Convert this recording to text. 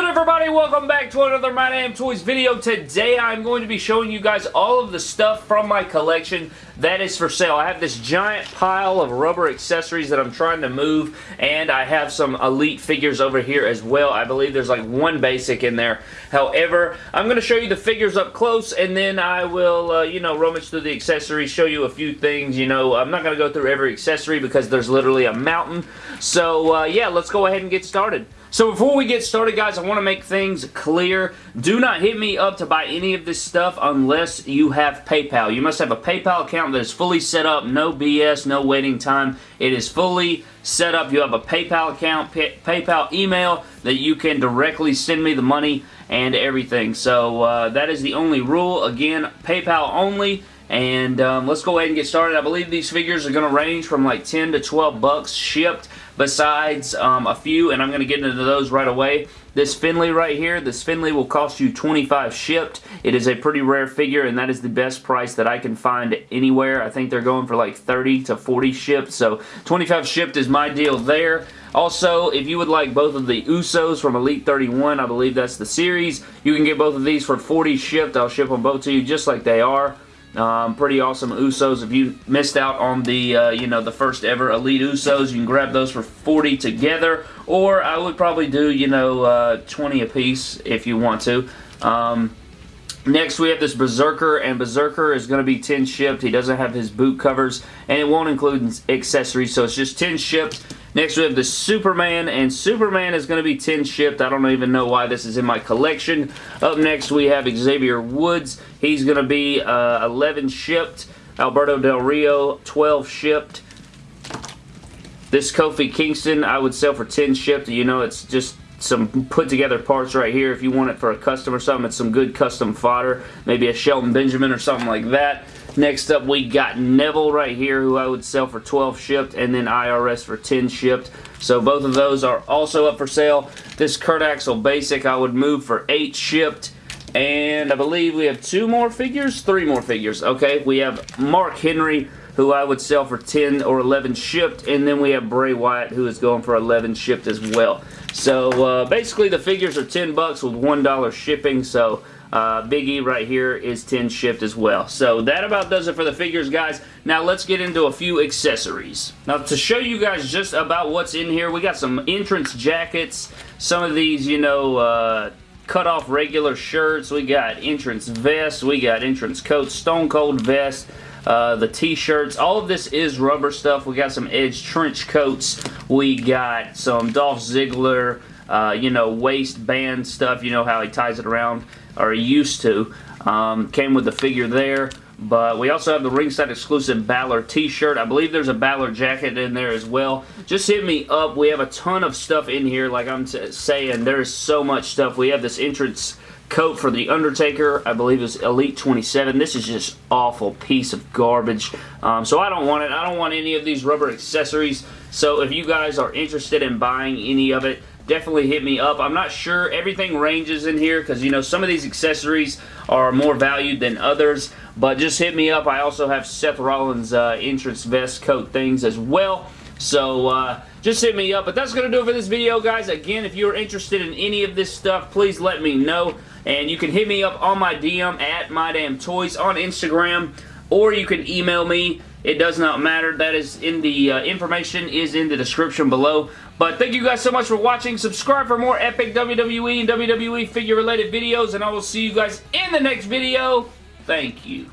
good everybody? Welcome back to another My Damn Toys video. Today I'm going to be showing you guys all of the stuff from my collection that is for sale. I have this giant pile of rubber accessories that I'm trying to move and I have some Elite figures over here as well. I believe there's like one basic in there. However, I'm going to show you the figures up close and then I will, uh, you know, rummage through the accessories, show you a few things. You know, I'm not going to go through every accessory because there's literally a mountain. So, uh, yeah, let's go ahead and get started. So before we get started, guys, I want to make things clear. Do not hit me up to buy any of this stuff unless you have PayPal. You must have a PayPal account that is fully set up, no BS, no waiting time. It is fully set up. You have a PayPal account, pay PayPal email that you can directly send me the money and everything. So uh, that is the only rule. Again, PayPal only. And um, let's go ahead and get started. I believe these figures are going to range from like 10 to 12 bucks shipped besides um, a few, and I'm going to get into those right away. This Finlay right here, this Finlay will cost you 25 shipped. It is a pretty rare figure, and that is the best price that I can find anywhere. I think they're going for like 30 to 40 shipped, so 25 shipped is my deal there. Also, if you would like both of the Usos from Elite 31, I believe that's the series, you can get both of these for 40 shipped. I'll ship them both to you just like they are. Um, pretty awesome Usos. If you missed out on the, uh, you know, the first ever Elite Usos, you can grab those for 40 together. Or I would probably do, you know, uh, 20 a piece if you want to. Um, Next, we have this Berserker, and Berserker is going to be 10 shipped. He doesn't have his boot covers, and it won't include accessories, so it's just 10 shipped. Next, we have the Superman, and Superman is going to be 10 shipped. I don't even know why this is in my collection. Up next, we have Xavier Woods. He's going to be uh, 11 shipped. Alberto Del Rio, 12 shipped. This Kofi Kingston, I would sell for 10 shipped. You know, it's just some put together parts right here if you want it for a custom or something. It's some good custom fodder. Maybe a Shelton Benjamin or something like that. Next up, we got Neville right here, who I would sell for 12 shipped, and then IRS for 10 shipped. So both of those are also up for sale. This Kurt Axel Basic I would move for 8 shipped. And I believe we have two more figures? Three more figures. Okay, we have Mark Henry, who I would sell for 10 or 11 shipped. And then we have Bray Wyatt, who is going for 11 shipped as well. So uh, basically the figures are 10 bucks with $1 shipping. So uh, Big E right here is 10 shipped as well. So that about does it for the figures, guys. Now let's get into a few accessories. Now to show you guys just about what's in here, we got some entrance jackets. Some of these, you know, uh, cut off regular shirts. We got entrance vests. We got entrance coats, stone cold vest. Uh, the t-shirts. All of this is rubber stuff. We got some Edge trench coats. We got some Dolph Ziggler, uh, you know, waistband stuff. You know how he ties it around, or he used to. Um, came with the figure there. But we also have the ringside exclusive Balor t-shirt. I believe there's a Balor jacket in there as well. Just hit me up. We have a ton of stuff in here. Like I'm saying, there's so much stuff. We have this entrance coat for The Undertaker. I believe it's Elite 27. This is just awful piece of garbage. Um, so I don't want it. I don't want any of these rubber accessories. So if you guys are interested in buying any of it, definitely hit me up. I'm not sure. Everything ranges in here because, you know, some of these accessories are more valued than others. But just hit me up. I also have Seth Rollins uh, entrance vest coat things as well. So, uh, just hit me up. But that's going to do it for this video, guys. Again, if you're interested in any of this stuff, please let me know. And you can hit me up on my DM at MyDamnToys on Instagram. Or you can email me. It does not matter. That is in the uh, information is in the description below. But thank you guys so much for watching. Subscribe for more epic WWE and WWE figure related videos. And I will see you guys in the next video. Thank you.